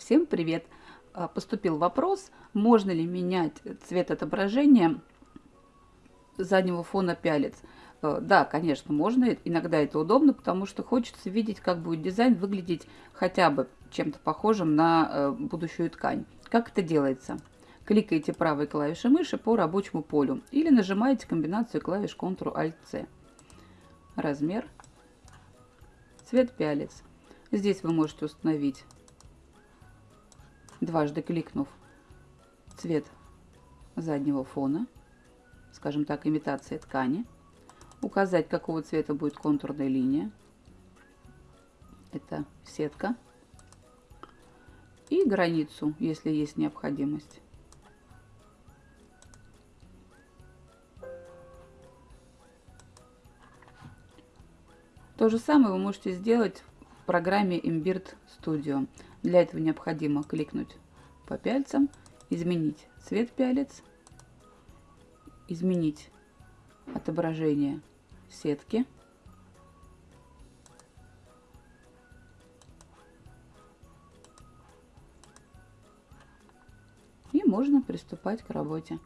Всем привет! А, поступил вопрос, можно ли менять цвет отображения заднего фона пялец. А, да, конечно, можно. Иногда это удобно, потому что хочется видеть, как будет дизайн выглядеть хотя бы чем-то похожим на э, будущую ткань. Как это делается? Кликаете правой клавишей мыши по рабочему полю или нажимаете комбинацию клавиш Ctrl-Alt-C. Размер, цвет пялец. Здесь вы можете установить дважды кликнув цвет заднего фона, скажем так, имитация ткани, указать, какого цвета будет контурная линия, это сетка, и границу, если есть необходимость. То же самое вы можете сделать программе Imbird Studio. Для этого необходимо кликнуть по пяльцам, изменить цвет пялец, изменить отображение сетки. И можно приступать к работе.